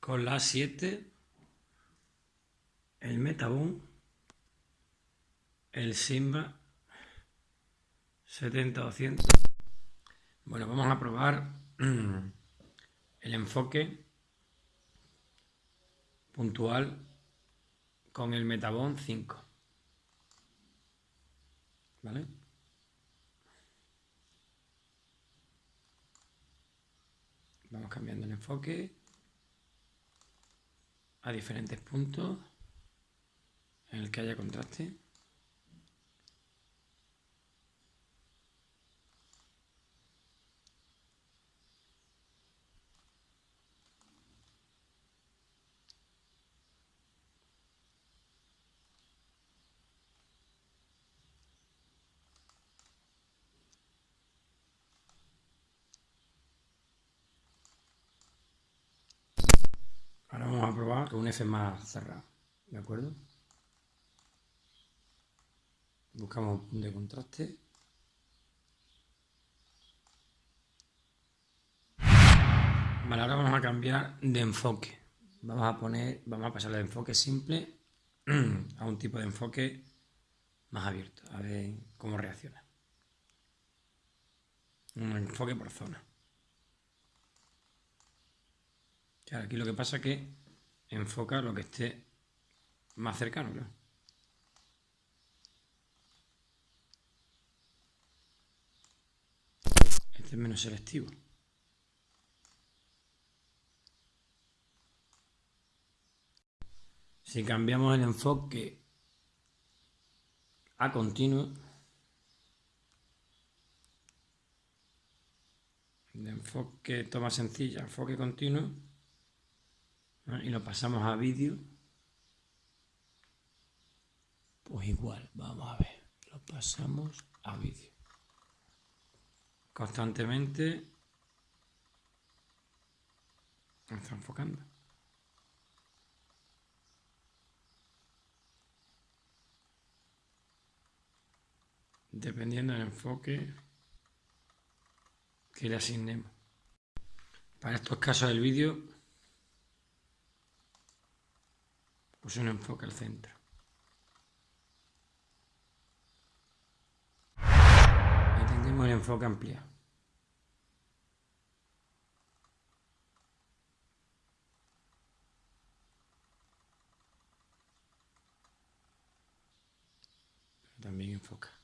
Con la 7, el Metabon, el Simba 70-200. Bueno, vamos a probar el enfoque puntual con el Metabon 5. ¿Vale? Cambiando el enfoque a diferentes puntos en el que haya contraste. Con un F más cerrado, ¿de acuerdo? Buscamos un de contraste. Vale, ahora vamos a cambiar de enfoque. Vamos a poner, vamos a pasar de enfoque simple a un tipo de enfoque más abierto. A ver cómo reacciona. Un enfoque por zona. aquí lo que pasa es que enfoca lo que esté más cercano, Este es menos selectivo. Si cambiamos el enfoque a continuo, de enfoque toma sencilla, enfoque continuo, y lo pasamos a vídeo, pues igual, vamos a ver, lo pasamos a vídeo. Constantemente está enfocando. Dependiendo del enfoque que le asignemos. Para estos casos del vídeo pues un enfoque al centro. Ahí tendremos el enfoque ampliado. También enfoca.